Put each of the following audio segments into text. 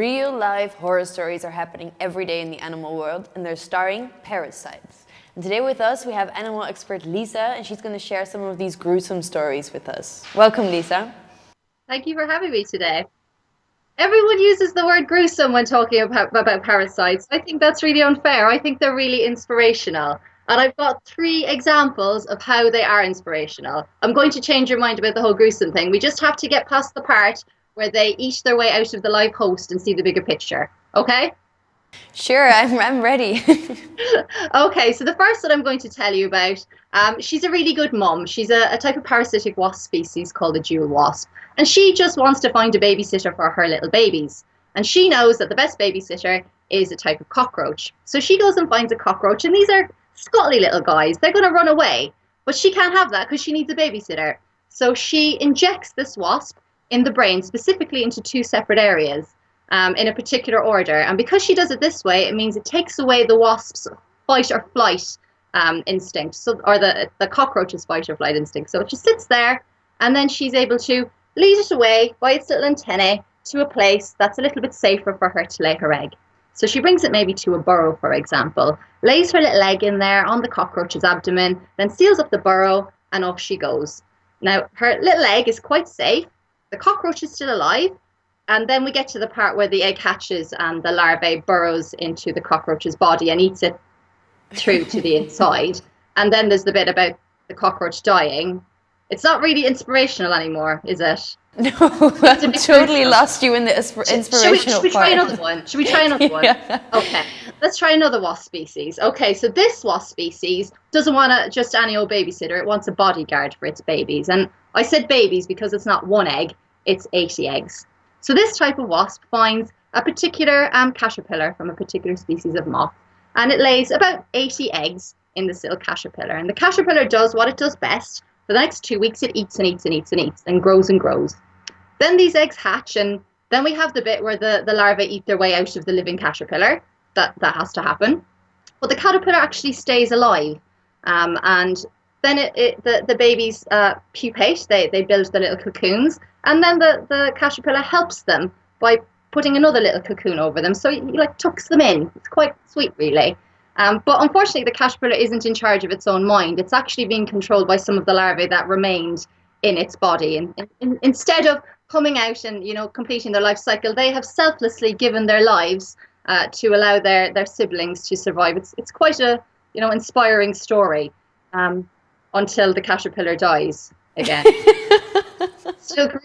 Real life horror stories are happening every day in the animal world and they're starring parasites. And today with us we have animal expert Lisa and she's going to share some of these gruesome stories with us. Welcome Lisa. Thank you for having me today. Everyone uses the word gruesome when talking about, about parasites. I think that's really unfair. I think they're really inspirational. And I've got three examples of how they are inspirational. I'm going to change your mind about the whole gruesome thing. We just have to get past the part where they eat their way out of the live host and see the bigger picture. Okay? Sure, I'm, I'm ready. okay, so the first that I'm going to tell you about, um, she's a really good mom. She's a, a type of parasitic wasp species called a jewel wasp. And she just wants to find a babysitter for her little babies. And she knows that the best babysitter is a type of cockroach. So she goes and finds a cockroach, and these are scottly little guys. They're going to run away. But she can't have that because she needs a babysitter. So she injects this wasp in the brain, specifically into two separate areas um, in a particular order. And because she does it this way, it means it takes away the wasp's fight or flight um, instinct, so or the the cockroach's fight or flight instinct. So it just sits there, and then she's able to lead it away by its little antennae to a place that's a little bit safer for her to lay her egg. So she brings it maybe to a burrow, for example, lays her little egg in there on the cockroach's abdomen, then seals up the burrow, and off she goes. Now, her little egg is quite safe. The cockroach is still alive, and then we get to the part where the egg hatches and the larvae burrows into the cockroach's body and eats it through to the inside. And then there's the bit about the cockroach dying. It's not really inspirational anymore, is it? No, I totally lost you in the inspirational should we, should we try another one? Should we try another one? yeah. Okay, let's try another wasp species. Okay, so this wasp species doesn't want a, just any old babysitter. It wants a bodyguard for its babies. And I said babies because it's not one egg, it's 80 eggs. So this type of wasp finds a particular um, caterpillar from a particular species of moth, and it lays about 80 eggs in the silk caterpillar. And the caterpillar does what it does best. For the next two weeks, it eats and eats and eats and eats and grows and grows. Then these eggs hatch, and then we have the bit where the, the larvae eat their way out of the living caterpillar. That, that has to happen. But the caterpillar actually stays alive. Um, and then it, it, the, the babies uh, pupate, they, they build the little cocoons, and then the, the caterpillar helps them by putting another little cocoon over them. So he, he like tucks them in. It's quite sweet, really. Um, but unfortunately, the caterpillar isn't in charge of its own mind. It's actually being controlled by some of the larvae that remained in its body. And, and instead of coming out and you know completing their life cycle, they have selflessly given their lives uh, to allow their their siblings to survive. It's it's quite a you know inspiring story um, until the caterpillar dies again.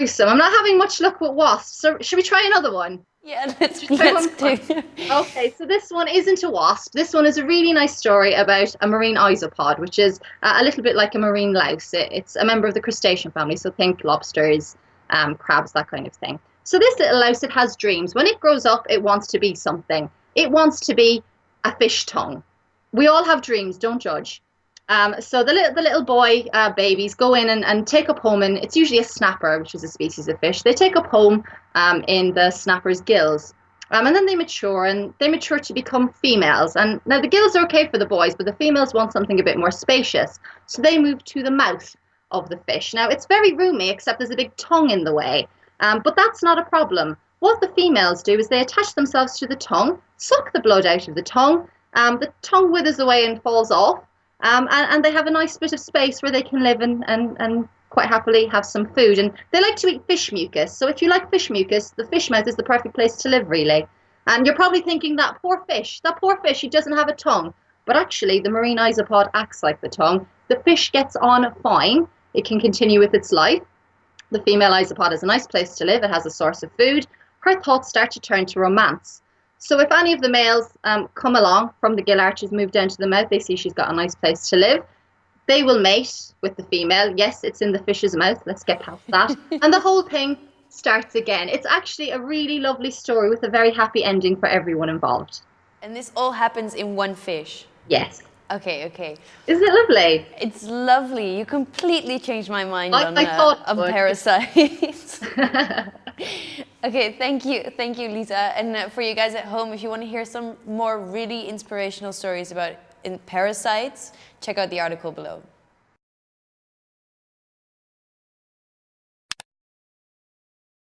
Gruesome. I'm not having much luck with wasps. So should we try another one? Yeah, let's, let's do. Okay, so this one isn't a wasp. This one is a really nice story about a marine isopod, which is a little bit like a marine louse. It, it's a member of the crustacean family, so think lobsters, um, crabs, that kind of thing. So this little louse, it has dreams. When it grows up, it wants to be something. It wants to be a fish tongue. We all have dreams, don't judge. Um, so the little, the little boy uh, babies go in and, and take up home, and it's usually a snapper, which is a species of fish. They take up home um, in the snapper's gills. Um, and then they mature and they mature to become females. And now the gills are okay for the boys, but the females want something a bit more spacious. So they move to the mouth of the fish. Now it's very roomy, except there's a big tongue in the way. Um, but that's not a problem. What the females do is they attach themselves to the tongue, suck the blood out of the tongue. Um, the tongue withers away and falls off. Um, and, and, they have a nice bit of space where they can live and, and, and quite happily have some food. And they like to eat fish mucus. So if you like fish mucus, the fish mouth is the perfect place to live, really. And you're probably thinking that poor fish, that poor fish, he doesn't have a tongue. But actually, the marine isopod acts like the tongue. The fish gets on fine. It can continue with its life. The female isopod is a nice place to live. It has a source of food. Her thoughts start to turn to romance. So if any of the males um, come along from the gill arches, move down to the mouth, they see she's got a nice place to live. They will mate with the female. Yes, it's in the fish's mouth. Let's get past that. and the whole thing starts again. It's actually a really lovely story with a very happy ending for everyone involved. And this all happens in one fish? Yes. Okay, okay. Isn't it lovely? It's lovely. You completely changed my mind I, on, I uh, on parasites. Okay, thank you, thank you, Lisa. And uh, for you guys at home, if you want to hear some more really inspirational stories about in parasites, check out the article below.